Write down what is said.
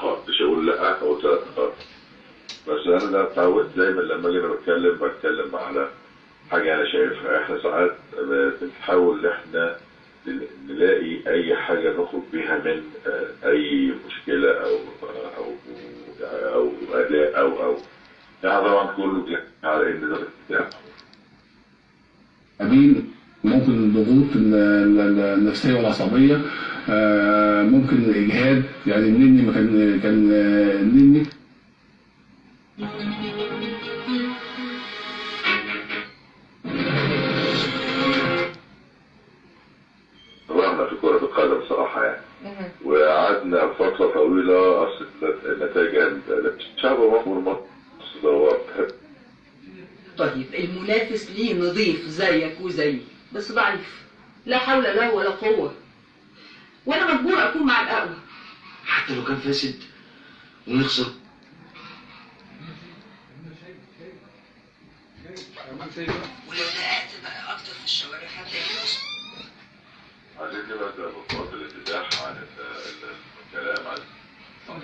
نقاط مش هقول لأ هقول ثلاث نقاط. بس أنا ده اتعودت دايما لما أجي أنا بتكلم بتكلم على حاجة أنا شايفها إحنا ساعات بنحاول إن إحنا نلاقي أي حاجة نخرج بيها من آه، أي مشكلة أو أو أو أداء أو أو. يعني طبعا كله على إن ده بتاع بعدين ممكن الضغوط ال- ال- النفسية والعصبية آه، ممكن الإجهاد. يعني النني ما كان كان النني. طبعا في كرة القدم صراحة يعني. وقعدنا فترة طويلة أصل النتائج الشعب مصر مصر هو طيب المنافس ليه نظيف زيك وزيي بس ضعيف لا حول له ولا قوة. وأنا مجبور أكون مع الأقوى حتى لو كان فاسد ونخسر. ولو دققت بقى أكتر في الشوارع. هتلاقي عشان كده بقى بفضل الانفتاح عن ال- ال- الكلام عن